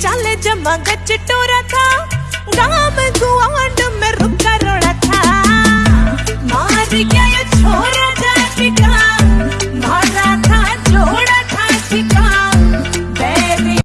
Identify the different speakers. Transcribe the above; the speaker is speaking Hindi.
Speaker 1: चाले जमा गच टोरा था। गाँव गुआंड में रुका रोड़ा था। मार गया